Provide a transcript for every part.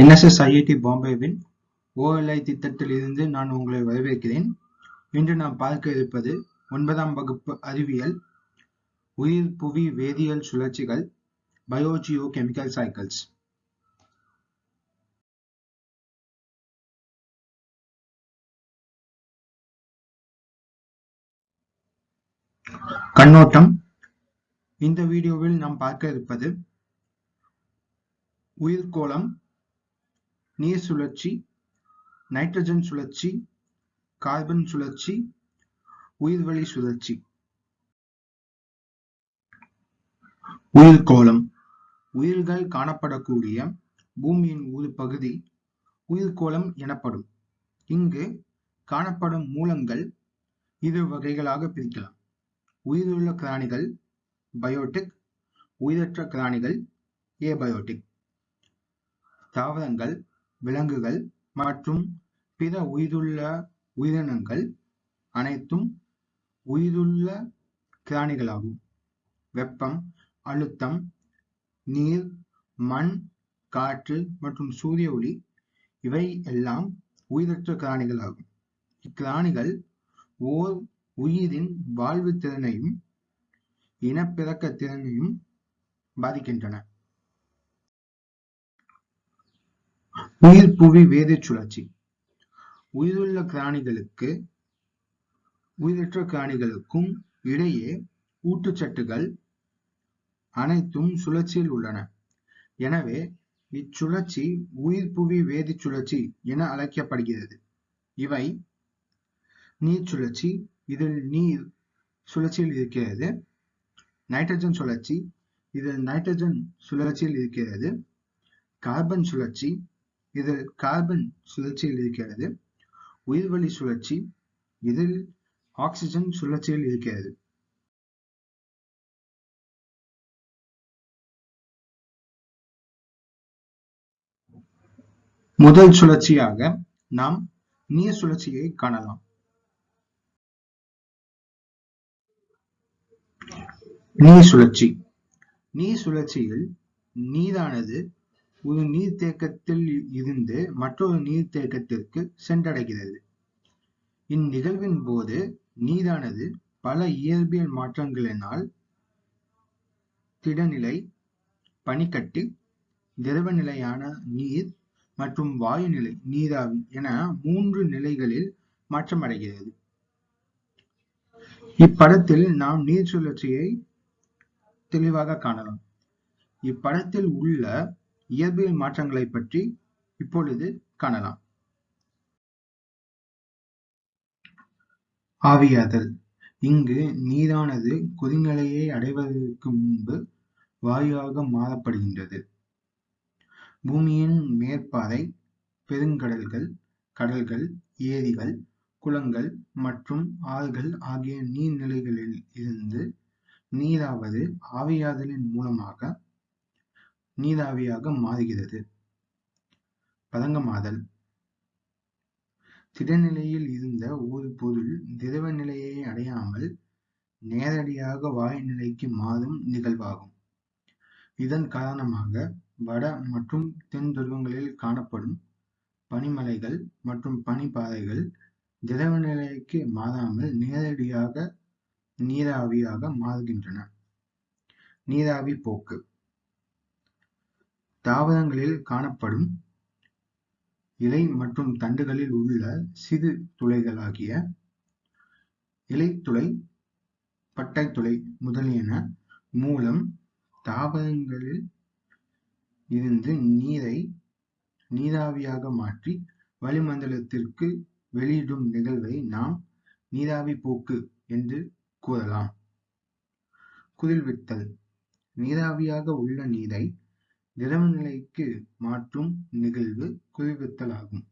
NSS IIT பாம்பேவின் OLI திட்டத்தில் இருந்து நான் உங்களை வரவேற்கிறேன். இன்று நாம் பார்க்க இருப்பது ஒன்பதாம் வகுப்பு அறிவியல் உயிர் புவி வேதியியல் சுழற்சிகள் பயோஜியோ கெமிக்கல் சைக்கிள்ஸ் கண்ணோட்டம். இந்த வீடியோவில் நாம் பார்க்க இருப்பது உயிர்கோளம் நீர் சுழற்சி நைட்ரஜன் சுழற்சி கார்பன் சுழற்சி உயிர்வளி சுழற்சி. உயிர்கோளம் உயிர்கள் காணப்படக்கூடிய பூமியின் ஒரு பகுதி உயிர்கோளம் எனப்படும். இங்கு காணப்படும் மூலங்கள் இரு வகைகளாக பிரிக்கலாம். உயிருள்ள கிராணிகள் பயோட்டிக் உயிரற்ற கிராணிகள் ஏபயோட்டிக் தாவரங்கள் விலங்குகள் மற்றும் பிற உயிருள்ள உயிரினங்கள் அனைத்தும் உயிருள்ள கிராணிகளாகும் வெப்பம் அழுத்தம் நீர் மண் காற்று மற்றும் சூரிய ஒளி இவை எல்லாம் உயிரற்ற கிராணிகளாகும் இக்கிராணிகள் ஓர் உயிரின் வாழ்வு திறனையும் இனப்பெருக்க திறனையும் பாதிக்கின்றன. உயிர் புவி வேதிச் சுழற்சி. உயிருள்ள பிராணிகளுக்கு உயிரற்ற பிராணிகளுக்கும் இடையே ஊட்டுச்சட்டுகள் அனைத்தும் சுழற்சியில் உள்ளன. எனவே இச்சுழற்சி உயிர் புவி வேதிச் சுழற்சி என அழைக்கப்படுகிறது. இவை நீர் சுழற்சி இதில் நீர் சுழற்சியில் இருக்கிறது. நைட்ரஜன் சுழற்சி இதில் நைட்ரஜன் சுழற்சியில் இருக்கிறது. கார்பன் சுழற்சி இதில் கார்பன் சுழற்சியில் இருக்கிறது உயிர்வழி சுழற்சி இதில் ஆக்சிஜன் சுழற்சியில் இருக்கிறது முதல் சுழற்சியாக நாம் நீர் சுழற்சியை காணலாம். நீர் சுழற்சி. நீர் சுழற்சியில் நீரானது ஒரு நீர்த்தேக்கத்தில் இருந்து மற்றொரு நீர்த்தேக்கத்திற்கு சென்றடைகிறது. இந்நிகழ்வின் போது நீரானது பல இயற்பியல் மாற்றங்களினால் திடநிலை பனிக்கட்டி திரவ நிலையான நீர் மற்றும் வாயு நிலை நீராவி என மூன்று நிலைகளில் மாற்றமடைகிறது. இப்படத்தில் நாம் நீர் சுழற்சியை தெளிவாக காணலாம். இப்படத்தில் உள்ள இயற்பியல் மாற்றங்களை பற்றி இப்பொழுது காணலாம். ஆவியாதல். இங்கு நீரானது கொதிநிலையை அடைவதற்கு முன்பு வாயுவாக மாறப்படுகின்றது. பூமியின் மேற்பாறை பெருங்கடல்கள் கடல்கள் ஏரிகள் குளங்கள் மற்றும் ஆறுகள் ஆகிய நீர்நிலைகளில் இருந்து நீராவது ஆவியாதலின் மூலமாக நீராவியாக மாறுகிறது. பதங்கமாதல். திடநிலையில் இருந்த ஒரு பொருள் திரவ நிலையை அடையாமல் நேரடியாக வாயு நிலைக்கு மாறும் நிகழ்வாகும். இதன் காரணமாக வட மற்றும் தென் துருவங்களில் காணப்படும் பனிமலைகள் மற்றும் பனிப்பாறைகள் திரவ நிலைக்கு மாறாமல் நேரடியாக நீராவியாக மாறுகின்றன. நீராவி போக்கு. தாவரங்களில் காணப்படும் இலை மற்றும் தண்டுகளில் உள்ள சிறு துளைகளாகிய இலைத்துளை பட்டைத்துளை முதலியன மூலம் தாவரங்களில் இருந்து நீரை நீராவியாக மாற்றி வளிமண்டலத்திற்கு வெளியிடும் நிகழ்வை நாம் நீராவி போக்கு என்று கூறலாம். குளிர்வித்தல். நீராவியாக உள்ள நீரை திரவ நிலைக்கு மாற்றும் நிகழ்வு குளிர்வித்தல் ஆகும்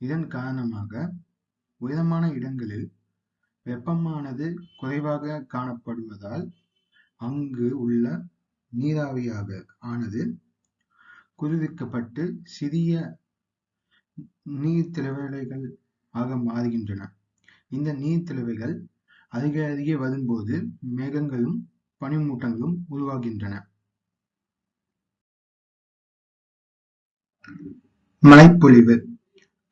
இதன் காரணமாக உயரமான இடங்களில் வெப்பமானது குறைவாக காணப்படுவதால் அங்கு உள்ள நீராவியாக ஆனது குளிர்விக்கப்பட்டு சிறிய நீர் திரவலைகள் ஆக மாறுகின்றன. இந்த நீர் திரவைகள் அதிக அதிக வரும்போது மேகங்களும் பனிமூட்டங்களும் உருவாகின்றன. மழைப்பொழிவு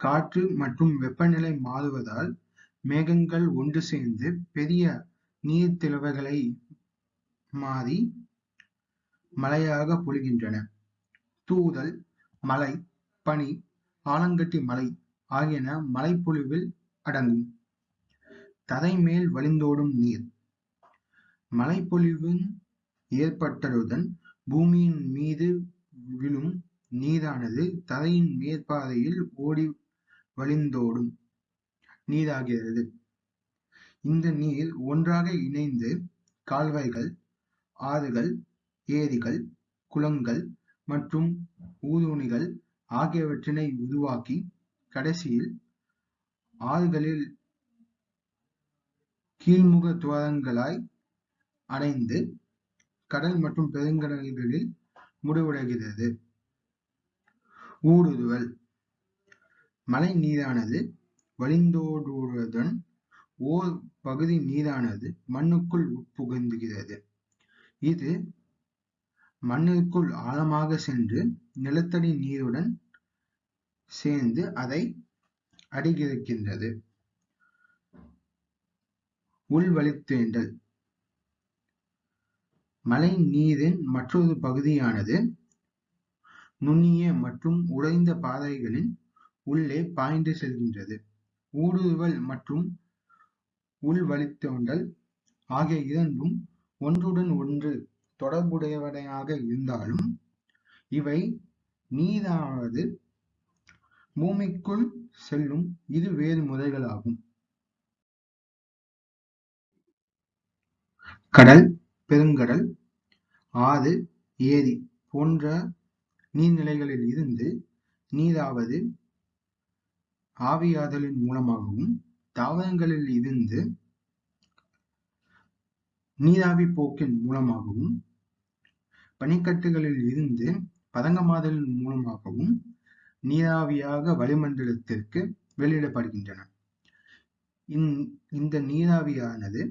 காற்று மற்றும் வெப்பநிலை மாறுவதால் மேகங்கள் ஒன்று சேர்ந்து பெரிய நீர்த்திவலைகளை மாறி மழையாக பொழிகின்றன. தூறல், மழை, பனி, ஆலங்கட்டி மழை ஆகியன மழைப்பொழிவில் அடங்கும். தரைமேல் வழிந்தோடும் நீர் மழைப்பொழிவு ஏற்பட்டதுடன் பூமியின் மீது விழும் நீரானது தரையின் மேற்பாதையில் ஓடி வழிந்தோடும் நீராகிறது. இந்த நீர் ஒன்றாக இணைந்து கால்வாய்கள், ஆறுகள், ஏரிகள், குளங்கள் மற்றும் ஊருணிகள் ஆகியவற்றினை உருவாக்கி கடைசியில் ஆறுகளில் கீழ்முக துவாரங்களாய் அடைந்து கடல் மற்றும் பெருங்கடல்களில் முடிவடைகிறது. ஊடுருவல். மழை நீரானது வழிந்தோடுவதுடன் ஓர் பகுதி நீரானது மண்ணுக்குள் உட்புகுந்துகிறது இது மண்ணிற்குள் ஆழமாக சென்று நிலத்தடி நீருடன் சேர்ந்து அதை அடிகிருக்கின்றது உள்வழித்தேண்டல் மழை நீரின் மற்றொரு பகுதியானது நுண்ணிய மற்றும் உடைந்த பாறைகளின் உள்ளே பாய்ந்து செல்கின்றது. ஊடுருவல் மற்றும் உள்வழித்தோண்டல் ஆகிய இரண்டும் ஒன்றுடன் ஒன்று தொடர்புடையவையாக இருந்தாலும், இவை நீரானது பூமிக்குள் செல்லும் இரு வேறு முறைகளாகும். கடல், பெருங்கடல், ஆறு, ஏரி போன்ற நீர்நிலைகளில் இருந்து நீராவது ஆவியாதலின் மூலமாகவும், தாவரங்களில் இருந்து நீராவிப் போக்கின் மூலமாகவும், பனிக்கட்டுகளில் இருந்து பதங்கமாதலின் மூலமாகவும் நீராவியாக வளிமண்டலத்திற்கு வெளியிடப்படுகின்றன. இந்த நீராவியானது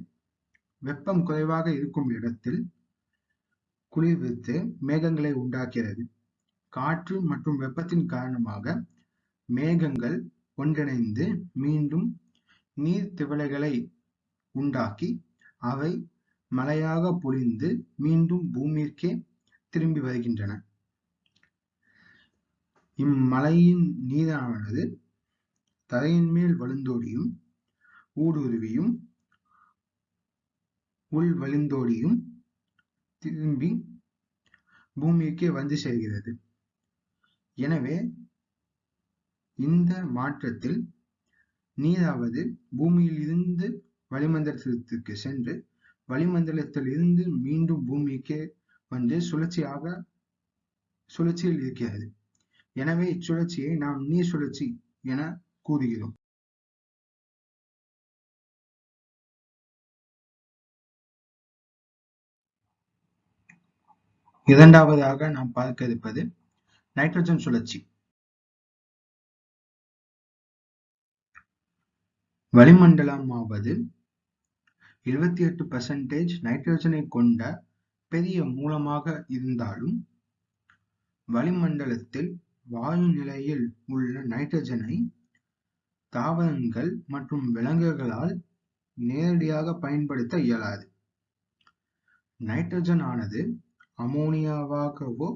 வெப்பம் குறைவாக இருக்கும் இடத்தில் குளிர்வித்து மேகங்களை உண்டாக்குகிறது. காற்று மற்றும் வெப்பத்தின் காரணமாக மேகங்கள் ஒன்றிணைந்து மீண்டும் நீர்த்திவலைகளை உண்டாக்கி அவை மழையாக பொழிந்து மீண்டும் பூமிக்கே திரும்பி வருகின்றன. இம்மலையின் நீரானது தரையின் மேல் வழுந்தோடியும் ஊடுருவியும், உள் வழிந்தோடியும் திரும்பி பூமிக்கே வந்து சேர்கிறது. எனவே இந்த மாற்றத்தில் நீதாவது பூமியில் இருந்து வளிமண்டலத்திற்கு சென்று வளிமண்டலத்தில் இருந்து மீண்டும் பூமிக்கே வந்து சுழற்சியாக சுழற்சியில் இருக்கிறது. எனவே இச்சுழற்சியை நாம் நீர் சுழற்சி என கூறுகிறோம். இரண்டாவதாக நாம் பார்க்க இருப்பது நைட்ரஜன் சுழற்சி. வளிமண்டலமாவது எழுபத்தி எட்டு பர்சன்டேஜ் நைட்ரஜனை கொண்ட பெரிய மூலமாக இருந்தாலும், வளிமண்டலத்தில் வாயு நிலையில் உள்ள நைட்ரஜனை தாவரங்கள் மற்றும் விலங்குகளால் நேரடியாக பயன்படுத்த இயலாது. நைட்ரஜன் ஆனது அமோனியாவாகவோ,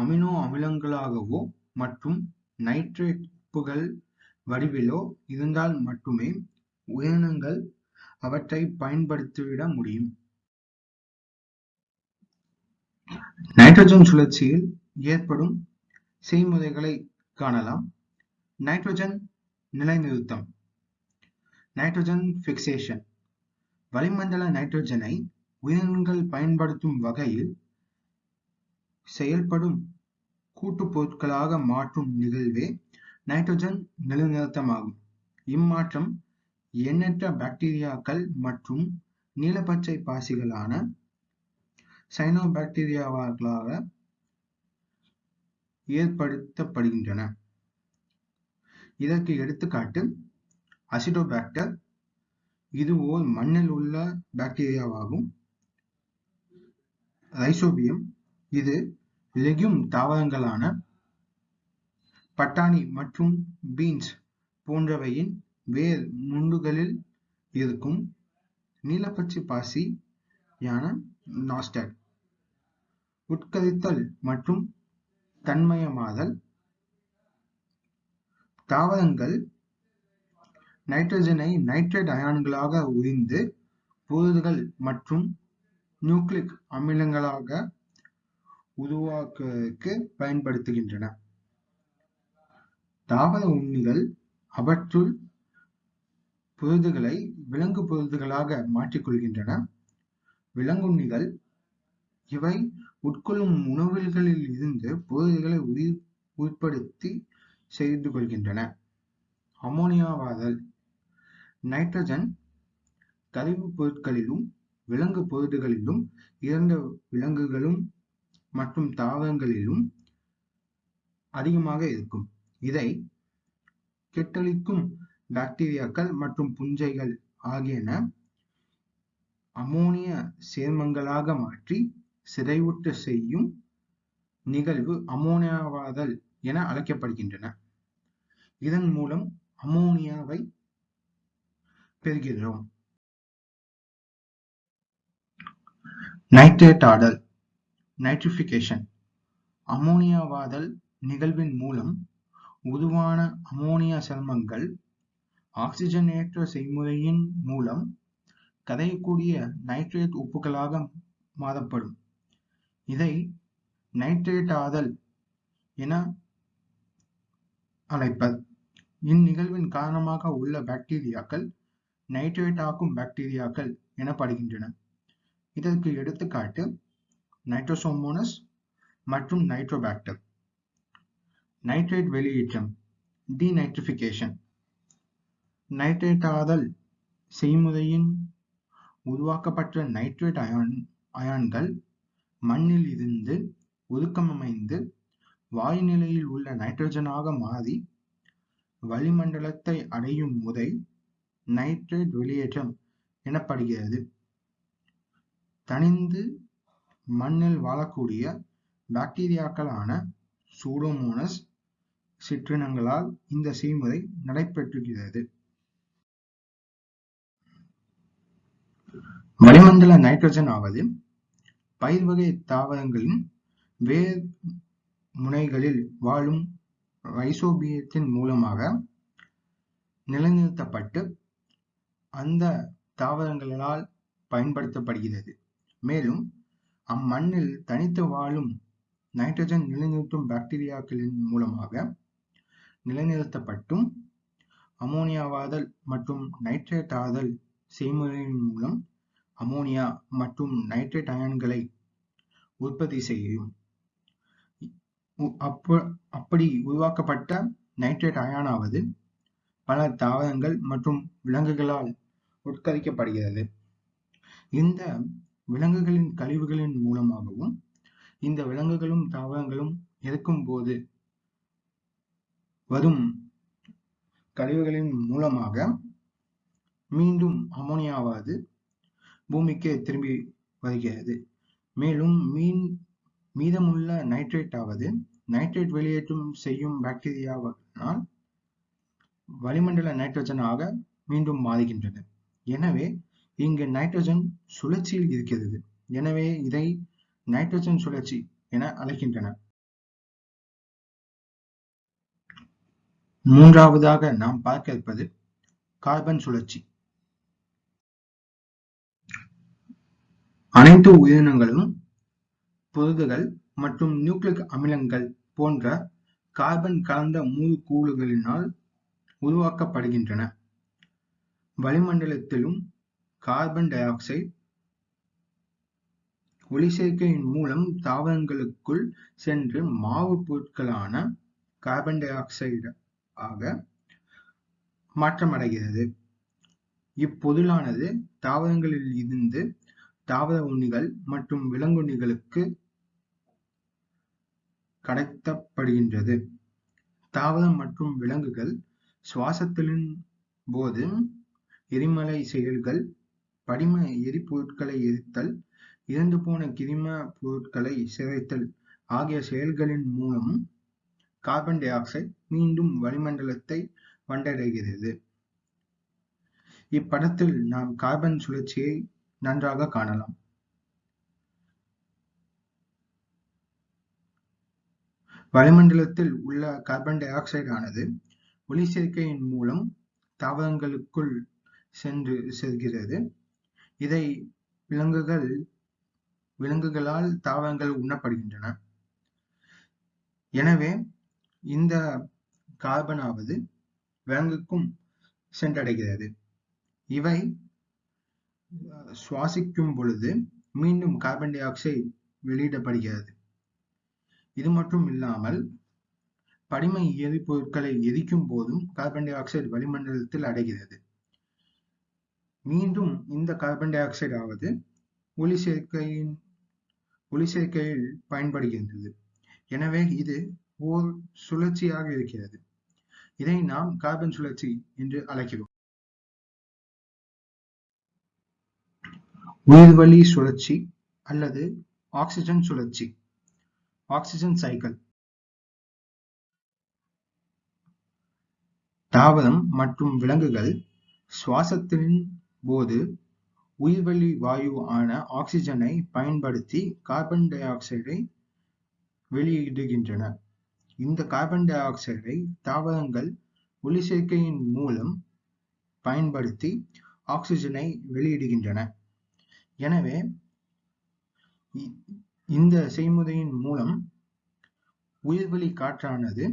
அமினோ அமிலங்களாகவோ மற்றும் நைட்ரேட்டுகள் வடிவிலோ இருந்தால் மட்டுமே உயிரினங்கள் அவற்றை பயன்படுத்திட முடியும். நைட்ரஜன் சுழற்சியில் ஏற்படும் செய்முறைகளை காணலாம். நைட்ரஜன் நிலைநிறுத்தம் நைட்ரஜன் பிக்சேஷன் வளிமண்டல நைட்ரஜனை உயிரினங்கள் பயன்படுத்தும் வகையில் செயல்படும் கூட்டுப் பொருட்களாக மாற்றும் நிகழ்வே நைட்ரஜன் நிலைநிறுத்தமாகும். இம்மாற்றம் எண்ணற்ற பாக்டீரியாக்கள் மற்றும் நீலப்பச்சை பாசிகளான சயனோபாக்டீரியாக்களால் ஏற்படுத்தப்படுகின்றன. இதற்கு எடுத்துக்காட்டு அசிடோபாக்டர் இது ஓர் மண்ணில் உள்ள பாக்டீரியாவாகும். ரைசோபியம் இது லெகியூம் தாவரங்களான பட்டாணி மற்றும் பீன்ஸ் போன்றவையின் வேர் முண்டுகளில் இருக்கும் நீலப்பச்சை பாசியான நாஸ்டாக். உட்கரித்தல் மற்றும் தன்மயமாதல். தாவரங்கள் நைட்ரஜனை நைட்ரேட் அயான்களாக உறிந்து புரதங்கள் மற்றும் நியூக்ளிக் அமிலங்களாக உருவாக்குவதற்கு பயன்படுத்துகின்றன. தாவர உண்ணிகள் அவற்றுள் பொருதுகளை விலங்கு பொருதுகளாக மாற்றிக்கொள்கின்றன. விலங்குண்ணிகள் இவை உட்கொள்ளும் உணவுகளில் இருந்து புரதங்களை உயிர் உட்படுத்தி செய்து கொள்கின்றன. அமோனியாவாதல் நைட்ரஜன் கழிவுப் பொருட்களிலும் விலங்கு பொருட்களிலும் இறந்த விலங்குகளும் மற்றும் தாவரங்களிலும் அதிகமாக இருக்கும். இதை கெட்டழிக்கும் பாக்டீரியாக்கள் மற்றும் புஞ்சைகள் ஆகியன அமோனிய சேர்மங்களாக மாற்றி சிதைவுற்ற செய்யும் நிகழ்வு அமோனியாவாதல் என அழைக்கப்படுகின்றன. இதன் மூலம் அமோனியாவை பெறுகிறோம். நைட்ரேட் ஆடல் நைட்ரிஃபிகேஷன் அமோனியாவாதல் நிகழ்வின் மூலம் உருவான அமோனியா சேர்மங்கள் ஆக்சிஜனேற்ற செய்முறையின் மூலம் கரையக்கூடிய நைட்ரேட் உப்புகளாக மாறப்படும். இதை நைட்ரேட்டாதல் என அழைப்பர். இந்நிகழ்வின் காரணமாக உள்ள பாக்டீரியாக்கள் நைட்ரேட்டாக்கும் பாக்டீரியாக்கள் எனப்படுகின்றன. இதற்கு எடுத்துக்காட்டு நைட்ரோசோமோனஸ் மற்றும் நைட்ரோபாக்டர். நைட்ரேட் வெளியேற்றம் நைட்ரேட் ஆதல் செய்முறையின் உருவாக்கப்பட்ட நைட்ரேட் அயான் அயான்கள் மண்ணில் இருந்து உருக்கமமைந்து வாயு நிலையில் உள்ள நைட்ரஜனாக மாறி வளிமண்டலத்தை அடையும் முறை நைட்ரேட் வெளியேற்றம் எனப்படுகிறது. தனிந்து மண்ணில் வாழக்கூடிய பாக்டீரியாக்களான சூடோமோனஸ் சிற்றினங்களால் இந்த செய்முறை நடைபெற்றுகிறது. வளிமண்டல நைட்ரஜன் ஆவது பயிர் வகை தாவரங்களின் வேர் முனைகளில் வாழும் ரைசோபியத்தின் மூலமாக நிலைநிறுத்தப்பட்டு அந்த தாவரங்களால் பயன்படுத்தப்படுகிறது. மேலும் அம்மண்ணில் தனித்து வாழும் நைட்ரஜன் நிலைநிறுத்தும் பாக்டீரியாக்களின் மூலமாக நிலைநிறுத்தப்பட்டும் அமோனியாவாதல் மற்றும் நைட்ரேட்டாதல் செய்முறையின் மூலம் அமோனியா மற்றும் நைட்ரேட் அயன்களை உற்பத்தி செய்யும். அப்படி உருவாக்கப்பட்ட நைட்ரேட் அயானாவது பல தாவரங்கள் மற்றும் விலங்குகளால் உட்கரிக்கப்படுகிறது. இந்த விலங்குகளின் கழிவுகளின் மூலமாகவும் இந்த விலங்குகளும் தாவரங்களும் இருக்கும் போது வரும் கழிவுகளின் மூலமாக மீண்டும் அமோனியாவாது பூமிக்கு திரும்பி வருகிறது. மேலும் மீன் மீதமுள்ள நைட்ரேட் ஆவது நைட்ரேட் வெளியேற்றம் செய்யும் பாக்டீரியாவினால் வளிமண்டல நைட்ரஜனாக மீண்டும் மாறுகின்றன எனவே இங்கு நைட்ரஜன் சுழற்சியில் இருக்கிறது. எனவே இதை நைட்ரஜன் சுழற்சி என அழைக்கின்றனர். மூன்றாவதாக நாம் பார்க்க இருப்பது கார்பன் சுழற்சி. அனைத்து உயிரினங்களும் புரதுகள் மற்றும் நியூக்ளிக் அமிலங்கள் போன்ற கார்பன் கலந்த மூலக்கூறுகளினால் உருவாக்கப்படுகின்றன. வளிமண்டலத்திலும் கார்பன் டை ஆக்சைடு ஒளிச்சேர்க்கையின் மூலம் தாவரங்களுக்குள் சென்று மாவு பொருட்களான கார்பன் டை ஆக்சைடு ஆக மாற்றமடைகிறது. இப்பொருளானது தாவரங்களில் இருந்து தாவர உண்ணிகள் மற்றும் விலங்குண்ணிகளுக்கு கடத்தப்படுகின்றது. தாவரம் மற்றும் விலங்குகள் சுவாசத்தின் போது எரிமலை செயல்கள் படிம எரிபொருட்களை எரித்தல் இறந்து போன கிரும பொருட்களை சிதைத்தல் ஆகிய செயல்களின் மூலம் கார்பன் டை ஆக்சைடு மீண்டும் வளிமண்டலத்தை வந்தடைகிறது. இப்படத்தில் நாம் கார்பன் சுழற்சியை நன்றாக காணலாம். வளிமண்டலத்தில் உள்ள கார்பன் டை ஆக்சைடு ஆனது ஒளிச்சேர்க்கையின் மூலம் தாவரங்களுக்குள் சென்று செல்கிறது. இதை விலங்குகள் விலங்குகளால் தாவரங்கள் உண்ணப்படுகின்றன. எனவே இந்த கார்பனாவது விலங்குக்கும் சென்றடைகிறது. இவை சுவாசிக்கும் பொழுது மீண்டும் கார்பன் டை ஆக்சைடு வெளியிடப்படுகிறது. இது மட்டும் இல்லாமல் படிம எரிபொருட்களை எரிக்கும் போதும் கார்பன் டை ஆக்சைடு வளிமண்டலத்தில் அடைகிறது. மீண்டும் இந்த கார்பன் டை ஆக்சைடு ஆவது ஒளி சேர்க்கையின் ஒளி சேர்க்கையில் பயன்படுகின்றது. எனவே இது ஓர் சுழற்சியாக இருக்கிறது. இதை நாம் கார்பன் சுழற்சி என்று அழைக்கிறோம். உயிர்வழி சுழற்சி அல்லது ஆக்சிஜன் சுழற்சி ஆக்சிஜன் சைக்கிள் தாவரம் மற்றும் விலங்குகள் சுவாசத்தின் போது உயிர்வளி வாயு ஆன ஆக்சிஜனை பயன்படுத்தி கார்பன் டை ஆக்சைடை வெளியிடுகின்றன. இந்த கார்பன் டை ஆக்சைடை தாவரங்கள் ஒளி சேர்க்கையின் மூலம் பயன்படுத்தி ஆக்சிஜனை வெளியிடுகின்றன. எனவே இந்த செய்முறையின் மூலம் உயிர்வெளி காற்றானது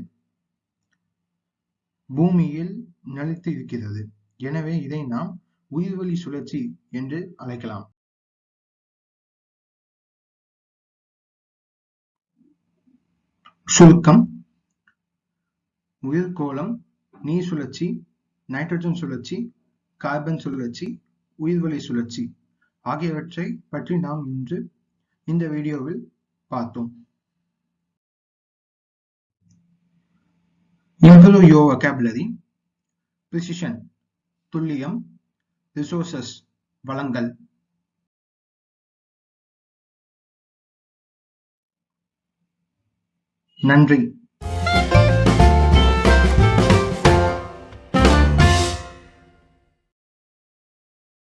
பூமியில் நிலைத்து இருக்கிறது எனவே இதை நாம் உயிர்வளி சுழற்சி என்று அழைக்கலாம் சுருக்கம் உயிர்கோளம் நீர் சுழற்சி நைட்ரஜன் சுழற்சி கார்பன் சுழற்சி உயிர்வளி சுழற்சி ஆகியவற்றை பற்றி நாம் இன்று இந்த வீடியோவில் பார்த்தோம் Improve your vocabulary. Precision துல்லியம் ரிசோர்சஸ் வளங்கள். நன்றி.